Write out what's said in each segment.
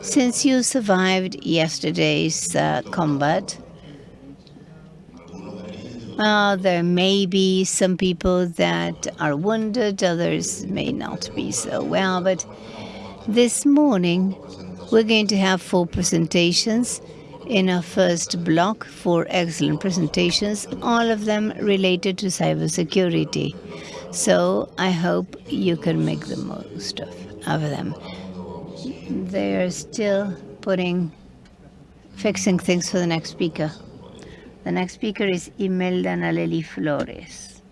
Since you survived yesterday's uh, combat, uh, there may be some people that are wounded, others may not be so well, but this morning we're going to have four presentations in our first block, four excellent presentations, all of them related to cybersecurity. So I hope you can make the most of, of them. They are still putting, fixing things for the next speaker. The next speaker is Imelda Naleli Flores.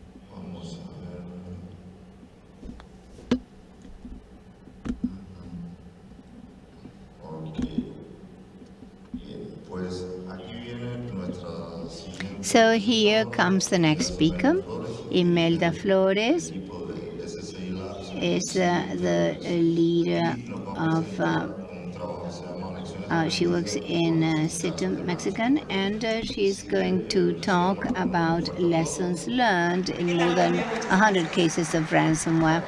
So here comes the next speaker, Imelda Flores is uh, the leader of uh, uh, she works in uh, Mexican, and uh, she's going to talk about lessons learned in more than 100 cases of ransomware.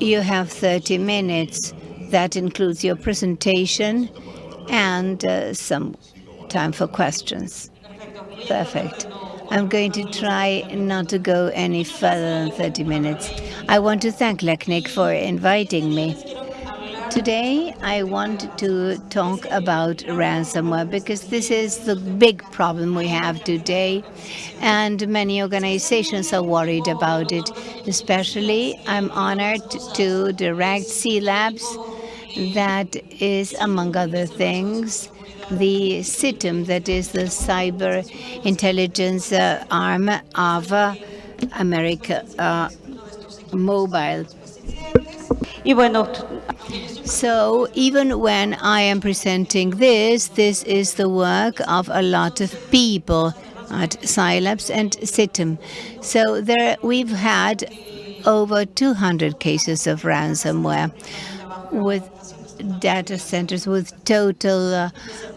You have 30 minutes. That includes your presentation and uh, some time for questions. Perfect. I'm going to try not to go any further than 30 minutes. I want to thank LACNIC for inviting me. Today, I want to talk about ransomware because this is the big problem we have today, and many organizations are worried about it. Especially, I'm honored to direct C-Labs, that is, among other things, the Scitum, that is the cyber intelligence uh, arm of uh, America uh, Mobile. So even when I am presenting this, this is the work of a lot of people at C-Labs and Scitum. So there we've had over 200 cases of ransomware with data centers with total uh,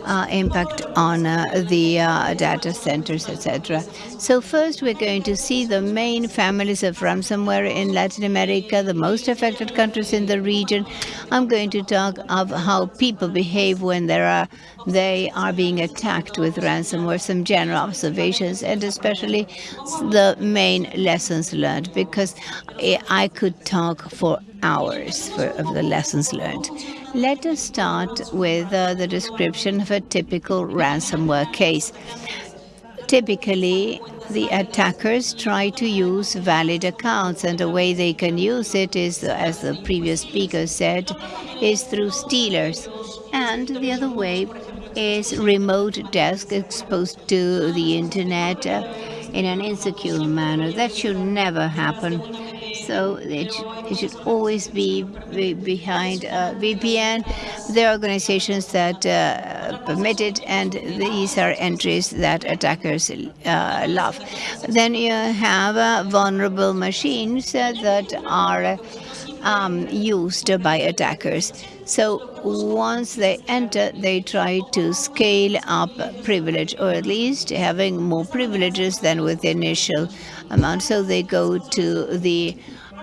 uh, impact on uh, the uh, data centers, etc. So first we're going to see the main families of ransomware in Latin America, the most affected countries in the region. I'm going to talk of how people behave when there are they are being attacked with ransomware, some general observations, and especially the main lessons learned, because I could talk for hours for, of the lessons learned. Let us start with uh, the description of a typical ransomware case. Typically, the attackers try to use valid accounts, and the way they can use it is, as the previous speaker said, is through stealers. And the other way is remote desk exposed to the internet uh, in an insecure manner. That should never happen so it, it should always be, behind uh, VPN. There are organizations that uh, permit it, and these are entries that attackers uh, love. Then you have uh, vulnerable machines that are um, used by attackers. So once they enter, they try to scale up privilege, or at least having more privileges than with the initial amount. So they go to the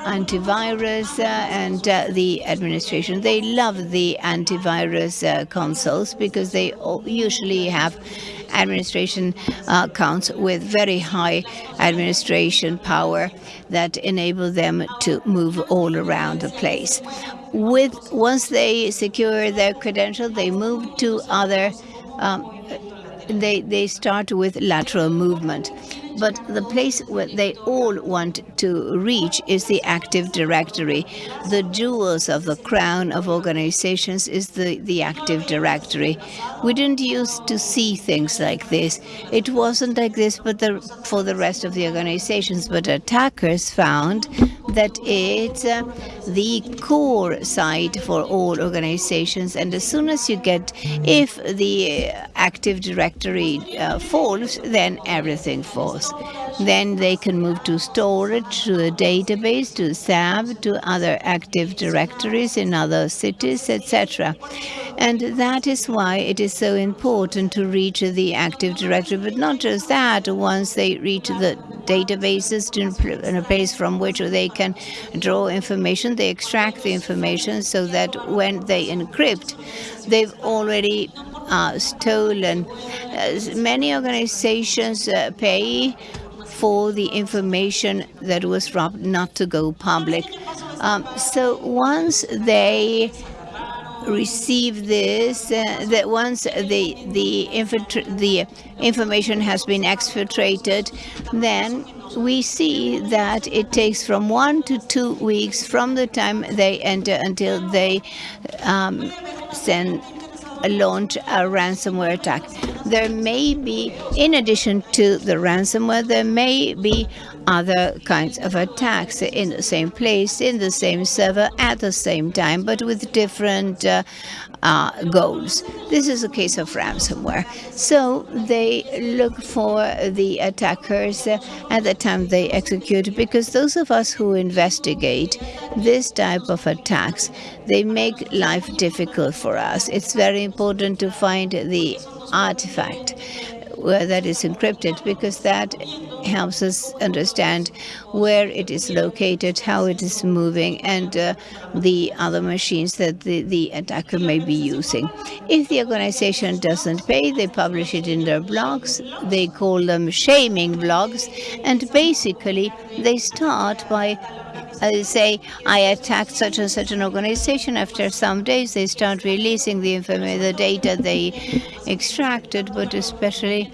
antivirus uh, and uh, the administration. They love the antivirus uh, consoles because they usually have administration accounts with very high administration power that enable them to move all around the place. With Once they secure their credential, they move to other um, they, they start with lateral movement. But the place where they all want to reach is the Active Directory. The jewels of the crown of organizations is the, the Active Directory. We didn't used to see things like this. It wasn't like this but the, for the rest of the organizations, but attackers found that it's uh, the core site for all organizations. And as soon as you get, if the Active Directory uh, falls, then everything falls. Then they can move to storage, to a database, to SAP, to other active directories in other cities, etc. And that is why it is so important to reach the active directory. But not just that, once they reach the databases to in a place from which they can draw information, they extract the information so that when they encrypt, they've already uh, stolen. Many organizations uh, pay for the information that was robbed not to go public. Um, so once they receive this, uh, that once the the, the information has been exfiltrated, then we see that it takes from one to two weeks from the time they enter until they um, send launch a ransomware attack. There may be, in addition to the ransomware, there may be other kinds of attacks in the same place, in the same server, at the same time, but with different uh, uh, goals. This is a case of ransomware. So they look for the attackers uh, at the time they execute, because those of us who investigate this type of attacks, they make life difficult for us. It's very important to find the artifact where that is encrypted because that helps us understand where it is located, how it is moving, and uh, the other machines that the, the attacker may be using. If the organization doesn't pay, they publish it in their blogs. They call them shaming blogs. And basically, they start by uh, say, I attacked such and such an organization. After some days, they start releasing the information, the data they extracted, but especially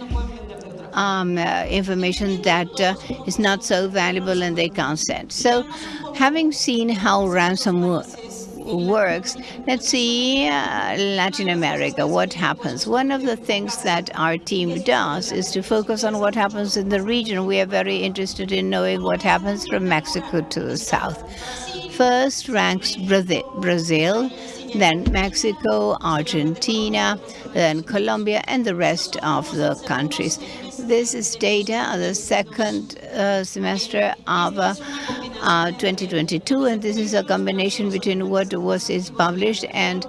um, uh, information that uh, is not so valuable and they can't send. So having seen how ransomware works. Let's see uh, Latin America, what happens. One of the things that our team does is to focus on what happens in the region. We are very interested in knowing what happens from Mexico to the south. First ranks Brazil, then Mexico, Argentina, then Colombia, and the rest of the countries. This is data of the second uh, semester of uh, uh, 2022, and this is a combination between what was is published and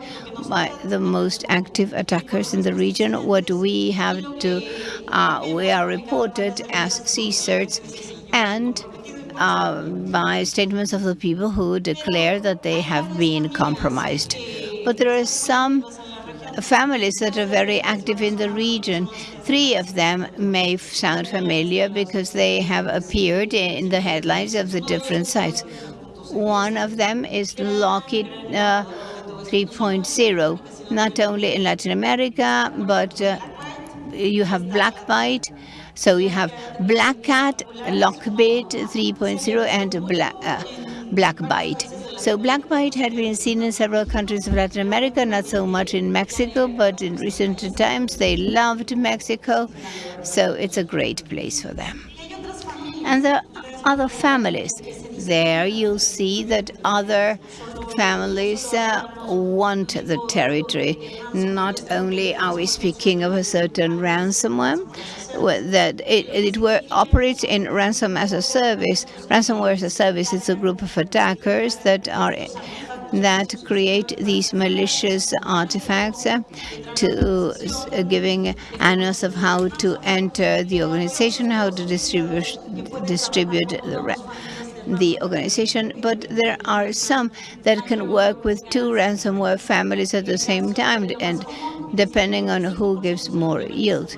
the most active attackers in the region. What we have to, uh, we are reported as CSIRTs, and uh, by statements of the people who declare that they have been compromised. But there are some families that are very active in the region. Three of them may sound familiar because they have appeared in the headlines of the different sites. One of them is Lockbit uh, 3.0, not only in Latin America, but uh, you have Blackbyte. So you have Black Cat, Lockbit 3.0, and Black, uh, Blackbyte. So Blackbyte had been seen in several countries of Latin America, not so much in Mexico, but in recent times they loved Mexico, so it's a great place for them. And the other families, there you'll see that other families uh, want the territory. Not only are we speaking of a certain ransomware, that it, it were, operates in ransom as a service. Ransomware as a service is a group of attackers that are that create these malicious artifacts uh, to uh, giving annals of how to enter the organization, how to distribute distribute the the organization, but there are some that can work with two ransomware families at the same time, and depending on who gives more yield.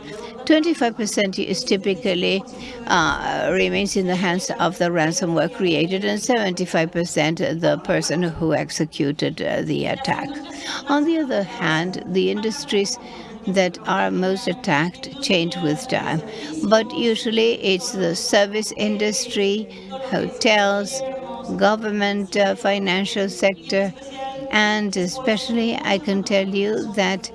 25% is typically uh, remains in the hands of the ransomware created and 75% the person who executed uh, the attack. On the other hand, the industries that are most attacked change with time. But usually it's the service industry, hotels, government, uh, financial sector, and especially I can tell you that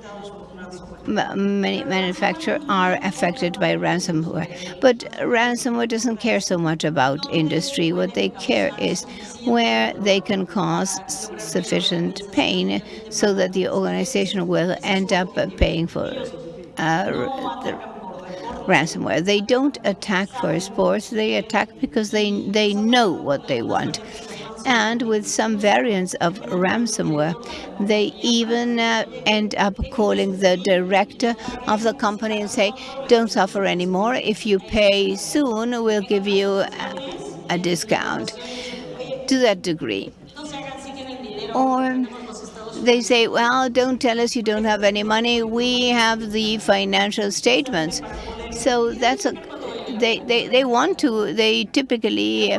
many manufacturers are affected by ransomware. But ransomware doesn't care so much about industry. What they care is where they can cause sufficient pain so that the organization will end up paying for uh, the ransomware. They don't attack for sports, they attack because they, they know what they want. And with some variants of ransomware, they even uh, end up calling the director of the company and say, don't suffer anymore. If you pay soon, we'll give you a, a discount to that degree. Or they say, well, don't tell us you don't have any money. We have the financial statements. So that's a, they, they, they want to, they typically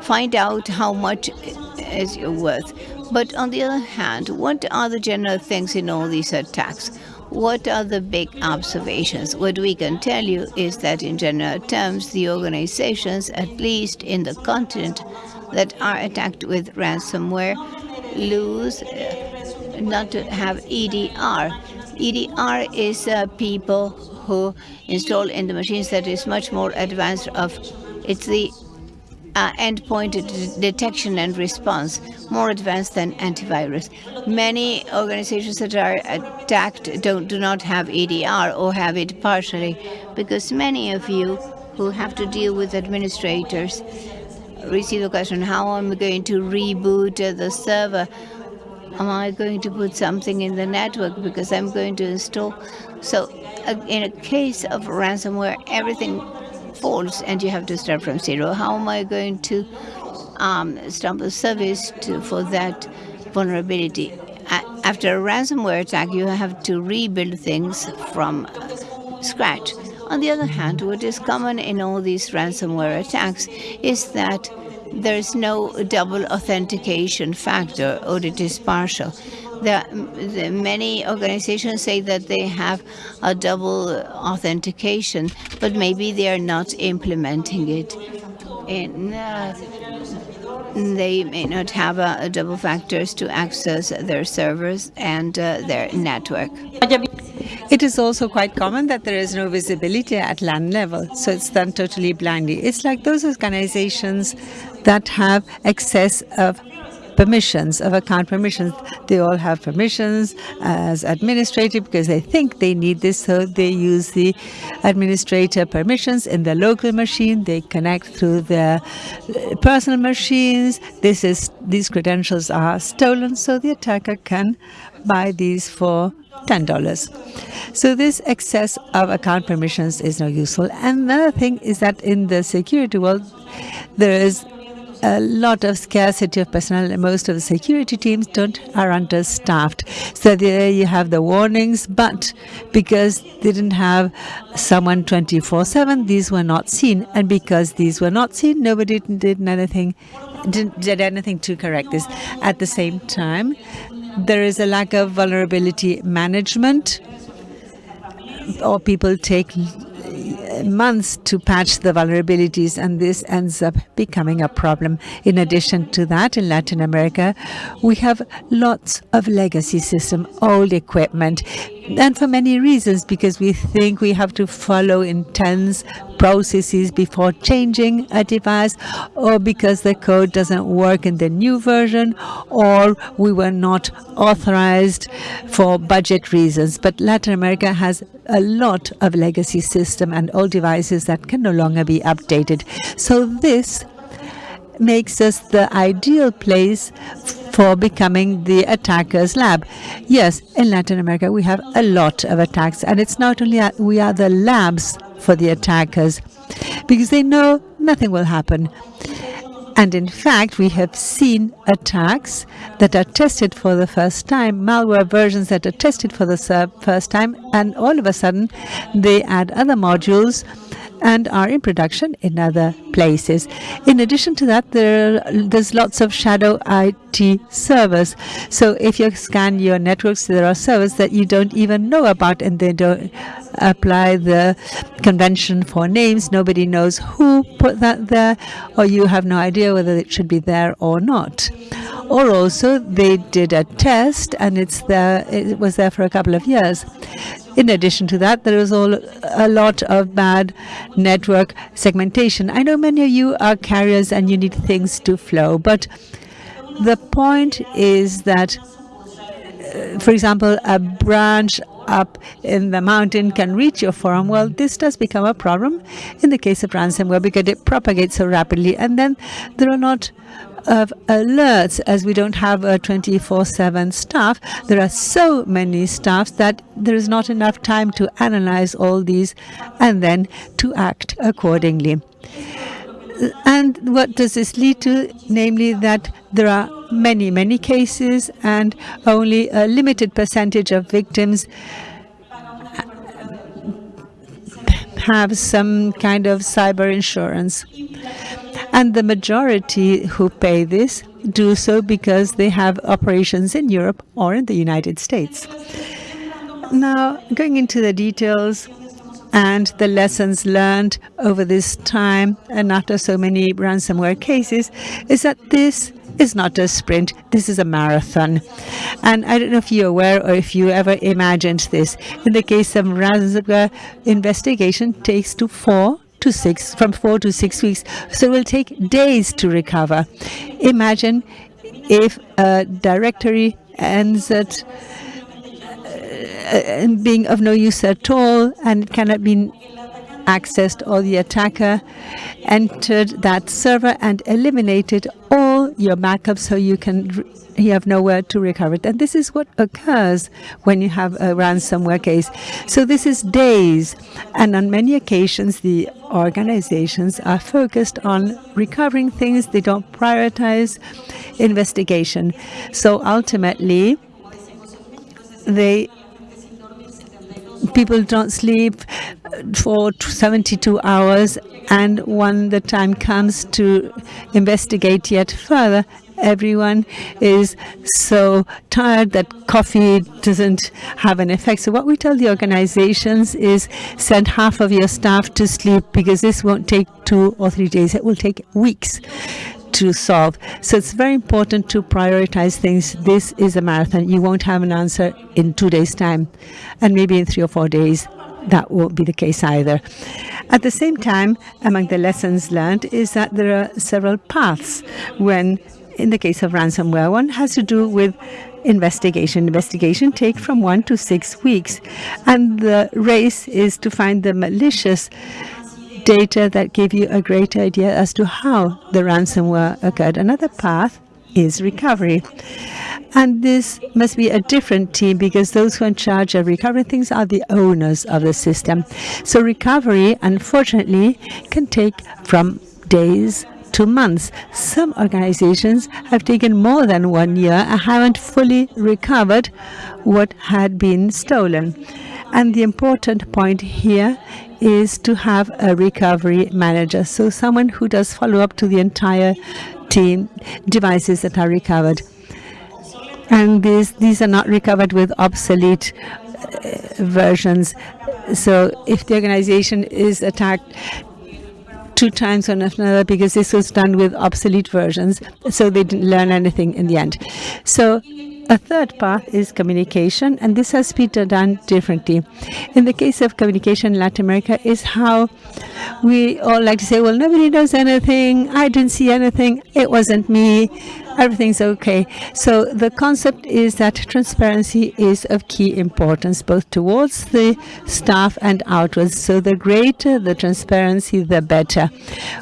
find out how much is your worth. But on the other hand, what are the general things in all these attacks? What are the big observations? What we can tell you is that in general terms, the organizations, at least in the continent, that are attacked with ransomware lose uh, not to have EDR. EDR is uh, people who install in the machines that is much more advanced of it's the uh, endpoint detection and response, more advanced than antivirus. Many organizations that are attacked don't do not have EDR or have it partially, because many of you who have to deal with administrators receive the question, how am I going to reboot the server? Am I going to put something in the network because I'm going to install? So in a case of ransomware, everything falls and you have to start from zero. How am I going to um, stop the service to, for that vulnerability? after a ransomware attack, you have to rebuild things from scratch. On the other hand, what is common in all these ransomware attacks is that there is no double authentication factor or it is partial. There, many organizations say that they have a double authentication, but maybe they are not implementing it. Uh, they may not have a, double factors to access their servers and uh, their network. It is also quite common that there is no visibility at land level, so it's done totally blindly. It's like those organizations that have excess of permissions, of account permissions. They all have permissions as administrator because they think they need this, so they use the administrator permissions in their local machine. They connect through their uh, personal machines. This is These credentials are stolen, so the attacker can buy these for $10. So this excess of account permissions is not useful. And another thing is that in the security world, there is a lot of scarcity of personnel and most of the security teams don't are understaffed. So there you have the warnings but because they didn't have someone 24/7 these were not seen. And because these were not seen nobody did anything did, did anything to correct this. At the same time there is a lack of vulnerability management or people take months to patch the vulnerabilities and this ends up becoming a problem. In addition to that, in Latin America, we have lots of legacy system, old equipment, and for many reasons, because we think we have to follow intense processes before changing a device, or because the code doesn't work in the new version, or we were not authorized for budget reasons. But Latin America has a lot of legacy system and old devices that can no longer be updated. So this makes us the ideal place for becoming the attacker's lab. Yes, in Latin America we have a lot of attacks and it's not only we are the labs for the attackers because they know nothing will happen. And in fact, we have seen attacks that are tested for the first time, malware versions that are tested for the first time, and all of a sudden they add other modules and are in production in other places. In addition to that, there there's lots of shadow IT servers. So if you scan your networks, there are servers that you don't even know about and they don't apply the convention for names. Nobody knows who put that there or you have no idea whether it should be there or not or also they did a test and it's there it was there for a couple of years in addition to that, there is all, a lot of bad network segmentation. I know many of you are carriers and you need things to flow, but the point is that, uh, for example, a branch up in the mountain can reach your phone. Well, this does become a problem in the case of ransomware because it propagates so rapidly. And then there are not of alerts as we don't have a 24-7 staff there are so many staffs that there is not enough time to analyze all these and then to act accordingly and what does this lead to? Namely, that there are many, many cases and only a limited percentage of victims have some kind of cyber insurance. And the majority who pay this do so because they have operations in Europe or in the United States. Now, going into the details, and the lessons learned over this time and after so many ransomware cases is that this is not a sprint, this is a marathon. And I don't know if you're aware or if you ever imagined this. In the case of ransomware, investigation takes to four to six, from four to six weeks. So it will take days to recover. Imagine if a directory ends at uh, being of no use at all and it cannot be accessed or the attacker entered that server and eliminated all your backup so you can you have nowhere to recover it. And this is what occurs when you have a ransomware case. So this is days. And on many occasions, the organizations are focused on recovering things. They don't prioritize investigation. So ultimately, they people don't sleep uh, for 72 hours and when the time comes to investigate yet further everyone is so tired that coffee doesn't have an effect. So what we tell the organizations is send half of your staff to sleep because this won't take two or three days. It will take weeks to solve. So it's very important to prioritize things. This is a marathon. You won't have an answer in two days' time, and maybe in three or four days. That won't be the case either. At the same time, among the lessons learned is that there are several paths when, in the case of ransomware, one has to do with investigation. Investigation take from one to six weeks, and the race is to find the malicious data that give you a great idea as to how the ransomware occurred. Another path is recovery. And this must be a different team because those who are in charge of recovering things are the owners of the system. So recovery, unfortunately, can take from days to months. Some organizations have taken more than one year and haven't fully recovered what had been stolen. And the important point here is to have a recovery manager. So someone who does follow up to the entire team devices that are recovered. And these, these are not recovered with obsolete uh, versions. So if the organization is attacked two times on another because this was done with obsolete versions, so they didn't learn anything in the end. So a third path is communication, and this has been done differently. In the case of communication in Latin America is how we all like to say, well, nobody knows anything, I didn't see anything, it wasn't me, everything's okay. So the concept is that transparency is of key importance, both towards the staff and outwards. So the greater the transparency, the better.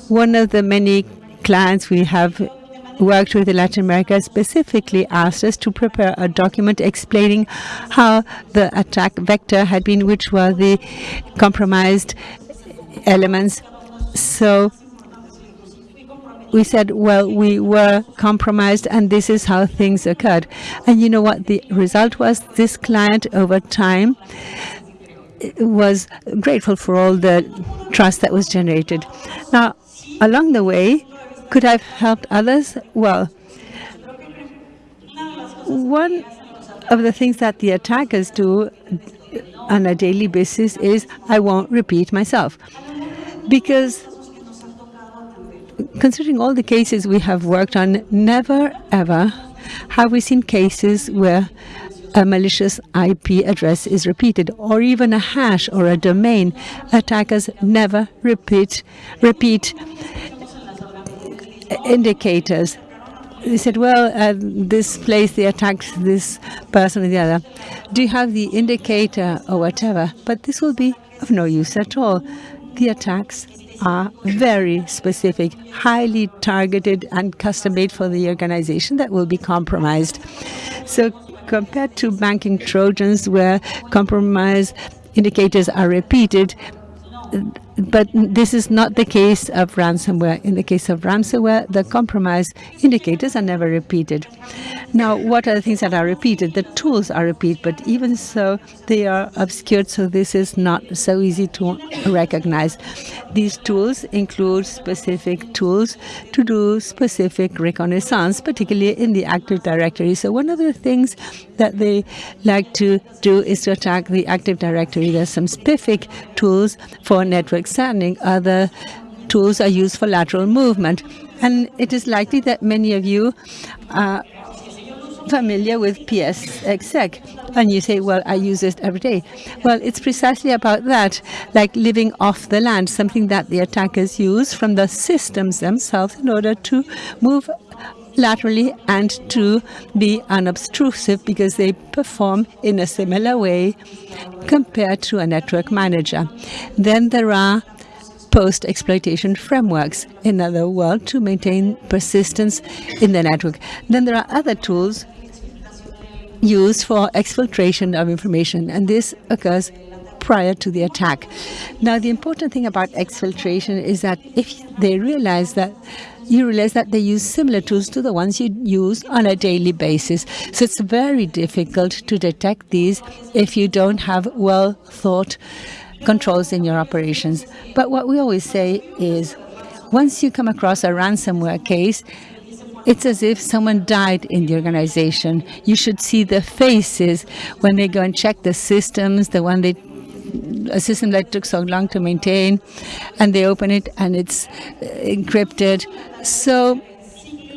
One of the many clients we have worked with Latin America specifically asked us to prepare a document explaining how the attack vector had been, which were the compromised elements. So we said, well, we were compromised and this is how things occurred. And you know what the result was? This client over time was grateful for all the trust that was generated. Now, along the way, could I have helped others? Well, one of the things that the attackers do on a daily basis is I won't repeat myself. Because considering all the cases we have worked on, never ever have we seen cases where a malicious IP address is repeated or even a hash or a domain. Attackers never repeat repeat indicators. they said, well, uh, this place they attacked this person the other. Do you have the indicator or whatever? But this will be of no use at all. The attacks are very specific, highly targeted and custom-made for the organization that will be compromised. So compared to banking Trojans where compromise indicators are repeated, but this is not the case of ransomware. In the case of ransomware, the compromise indicators are never repeated. Now, what are the things that are repeated? The tools are repeated, but even so, they are obscured, so this is not so easy to recognize. These tools include specific tools to do specific reconnaissance, particularly in the Active Directory. So one of the things that they like to do is to attack the Active Directory. There's some specific tools for network scanning. Other tools are used for lateral movement. And it is likely that many of you are familiar with PSExec. And you say, well, I use it every day. Well, it's precisely about that, like living off the land, something that the attackers use from the systems themselves in order to move laterally and to be unobtrusive because they perform in a similar way compared to a network manager. Then there are post-exploitation frameworks, in other words, to maintain persistence in the network. Then there are other tools used for exfiltration of information, and this occurs prior to the attack. Now, the important thing about exfiltration is that if they realize that you realize that they use similar tools to the ones you use on a daily basis. So it's very difficult to detect these if you don't have well thought controls in your operations. But what we always say is once you come across a ransomware case, it's as if someone died in the organization. You should see the faces when they go and check the systems, the one they a system that took so long to maintain, and they open it and it's uh, encrypted. So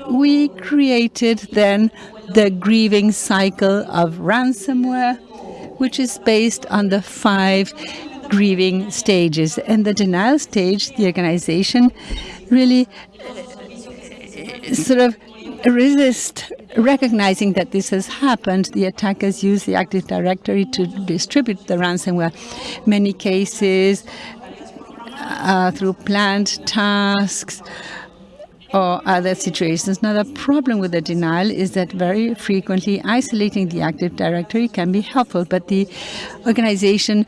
we created then the grieving cycle of ransomware, which is based on the five grieving stages. And the denial stage, the organization really uh, sort of resist recognizing that this has happened. The attackers use the Active Directory to distribute the ransomware. Many cases uh, through planned tasks or other situations. Now, the problem with the denial is that very frequently isolating the Active Directory can be helpful, but the organization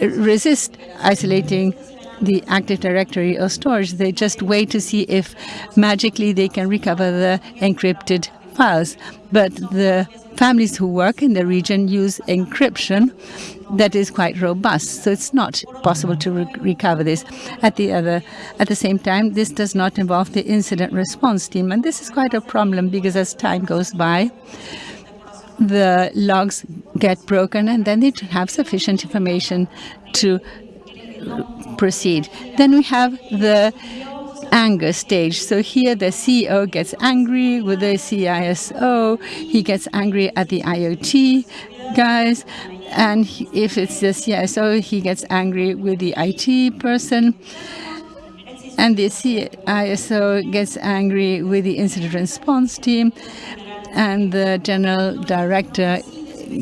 resists isolating the Active Directory or storage. They just wait to see if magically they can recover the encrypted files. But the families who work in the region use encryption that is quite robust. So it's not possible to re recover this. At the other, at the same time, this does not involve the incident response team. And this is quite a problem because as time goes by, the logs get broken and then they have sufficient information to proceed. Then we have the anger stage. So here the CEO gets angry with the CISO, he gets angry at the IoT guys, and if it's the CISO, he gets angry with the IT person, and the CISO gets angry with the incident response team, and the general director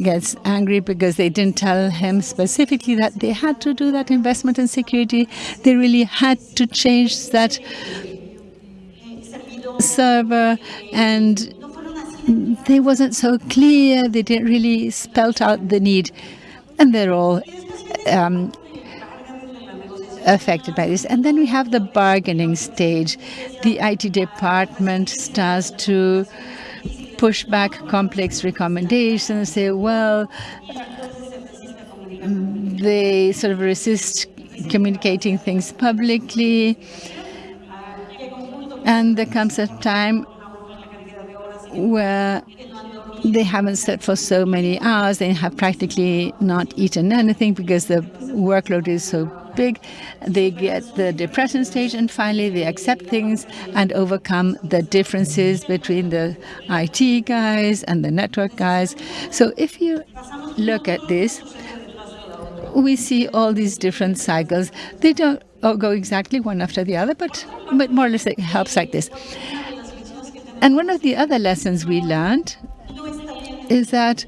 gets angry because they didn't tell him specifically that they had to do that investment in security. They really had to change that server and they wasn't so clear. They didn't really spelt out the need. And they're all um, affected by this. And then we have the bargaining stage. The IT department starts to push back complex recommendations, say, well, they sort of resist communicating things publicly. And there comes a time where they haven't slept for so many hours, they have practically not eaten anything because the workload is so big. They get the depression stage, and finally they accept things and overcome the differences between the IT guys and the network guys. So if you look at this, we see all these different cycles. They don't go exactly one after the other, but, but more or less it helps like this. And one of the other lessons we learned is that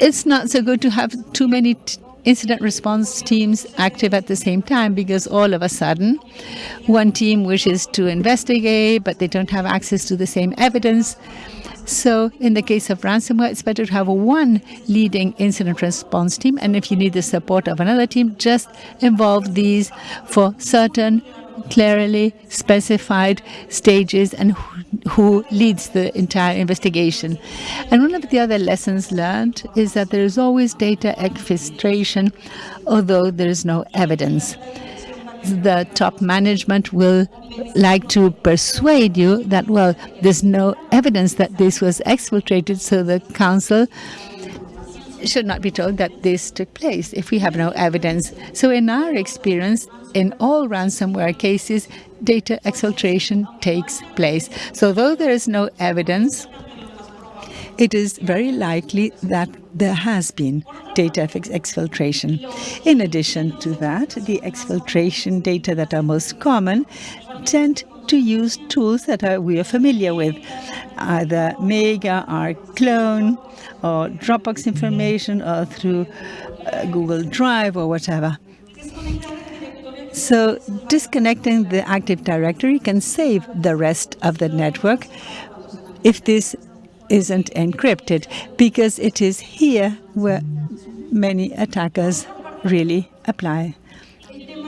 it's not so good to have too many incident response teams active at the same time because all of a sudden one team wishes to investigate but they don't have access to the same evidence. So in the case of ransomware, it's better to have one leading incident response team. And if you need the support of another team, just involve these for certain clearly specified stages and who, leads the entire investigation. And one of the other lessons learned is that there is always data exfiltration, although there is no evidence. The top management will like to persuade you that, well, there's no evidence that this was exfiltrated, so the council should not be told that this took place if we have no evidence. So in our experience, in all ransomware cases, data exfiltration takes place. So though there is no evidence, it is very likely that there has been data exfiltration. In addition to that, the exfiltration data that are most common tend to use tools that are, we are familiar with, either Mega or Rclone or Dropbox information or through uh, Google Drive or whatever. So disconnecting the Active Directory can save the rest of the network if this isn't encrypted, because it is here where many attackers really apply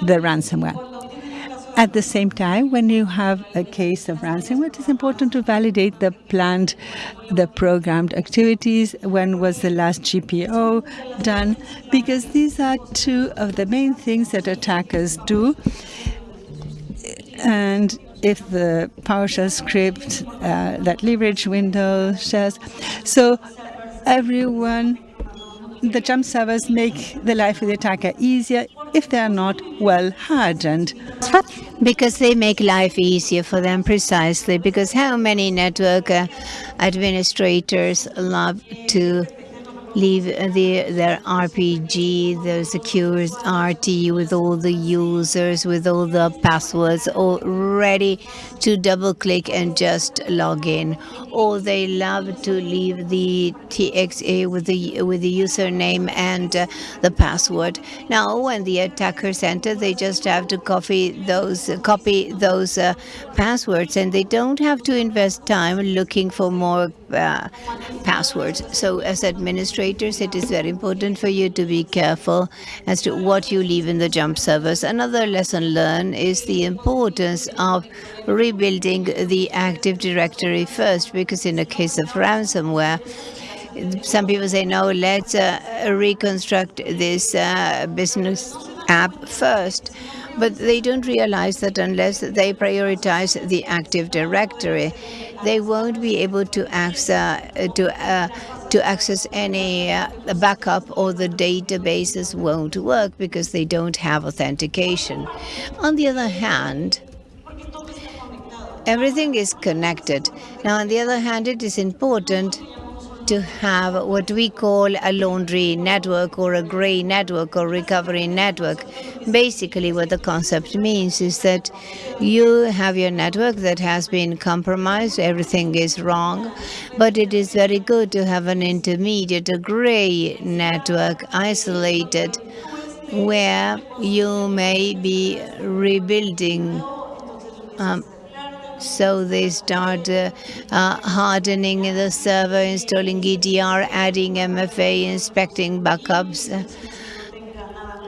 the ransomware. At the same time, when you have a case of ransomware, it is important to validate the planned, the programmed activities. When was the last GPO done? Because these are two of the main things that attackers do. And if the PowerShell script uh, that leverage Windows shares. So everyone, the jump servers make the life of the attacker easier if they are not well hardened. Because they make life easier for them, precisely. Because how many network uh, administrators love to leave the, their RPG, their SecureCRT with all the users, with all the passwords, all ready to double click and just log in. Or they love to leave the TXA with the with the username and uh, the password. Now, when the attackers enter, they just have to copy those copy those uh, passwords, and they don't have to invest time looking for more uh, passwords. So, as administrators it is very important for you to be careful as to what you leave in the jump servers. Another lesson learned is the importance of rebuilding the Active Directory first, because in the case of ransomware, some people say, no, let's uh, reconstruct this uh, business app first but they don't realize that unless they prioritize the Active Directory, they won't be able to access to uh, to access any uh, backup or the databases won't work because they don't have authentication. On the other hand, everything is connected. Now, on the other hand, it is important to have what we call a laundry network or a gray network or recovery network. Basically, what the concept means is that you have your network that has been compromised, everything is wrong, but it is very good to have an intermediate, a gray network, isolated, where you may be rebuilding um, so they start uh, uh, hardening the server, installing EDR, adding MFA, inspecting backups.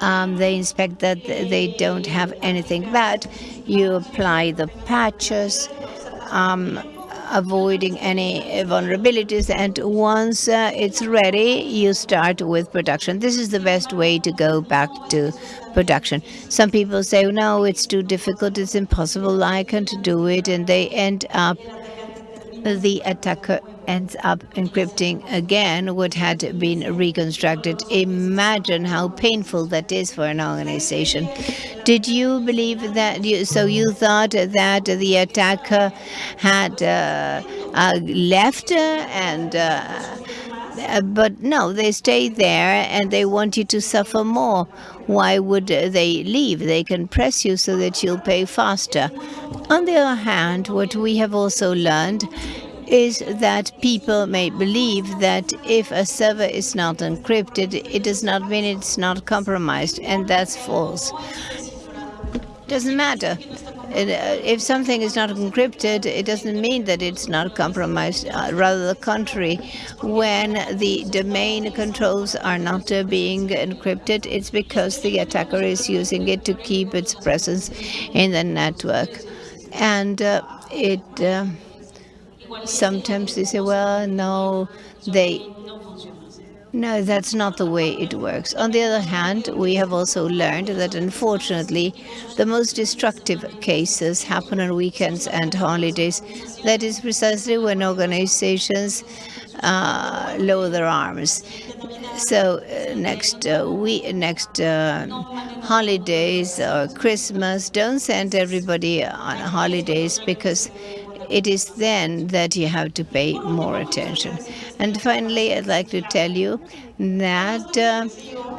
Um, they inspect that they don't have anything bad. You apply the patches. Um, avoiding any vulnerabilities. And once uh, it's ready, you start with production. This is the best way to go back to production. Some people say, no, it's too difficult, it's impossible, I can't do it, and they end up the attacker ends up encrypting again what had been reconstructed. Imagine how painful that is for an organization. Did you believe that? You, so you thought that the attacker had uh, uh, left and uh, but no, they stay there and they want you to suffer more. Why would uh, they leave? They can press you so that you'll pay faster. On the other hand, what we have also learned is that people may believe that if a server is not encrypted, it does not mean it's not compromised, and that's false. Doesn't matter. It, uh, if something is not encrypted, it doesn't mean that it's not compromised. Uh, rather the contrary, when the domain controls are not uh, being encrypted, it's because the attacker is using it to keep its presence in the network. And uh, it um, sometimes they say, well, no, they no, that's not the way it works. On the other hand, we have also learned that unfortunately, the most destructive cases happen on weekends and holidays. That is precisely when organizations uh, lower their arms. So uh, next uh, we next uh, holidays or Christmas, don't send everybody on holidays because it is then that you have to pay more attention. And finally, I'd like to tell you that uh,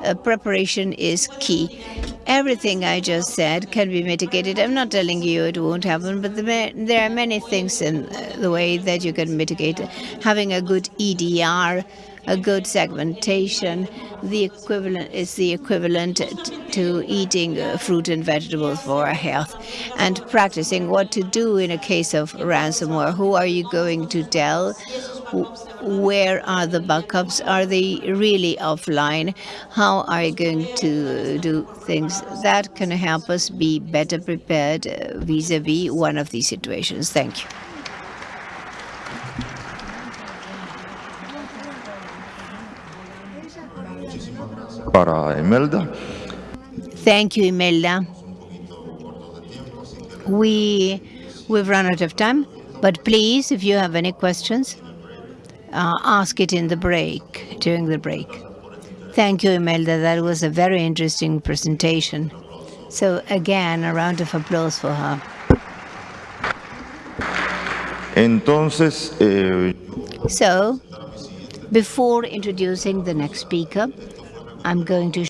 uh, preparation is key. Everything I just said can be mitigated. I'm not telling you it won't happen, but there are many things in uh, the way that you can mitigate. Having a good EDR, a good segmentation. The equivalent is the equivalent to eating uh, fruit and vegetables for our health and practicing what to do in a case of ransomware. Who are you going to tell? Where are the backups? Are they really offline? How are you going to do things? That can help us be better prepared uh, vis-a-vis -vis one of these situations. Thank you. Para Imelda. Thank you, Imelda. We, we've run out of time, but please, if you have any questions, uh, ask it in the break, during the break. Thank you, Imelda. That was a very interesting presentation. So again, a round of applause for her. Entonces, eh... So, before introducing the next speaker, I'm going to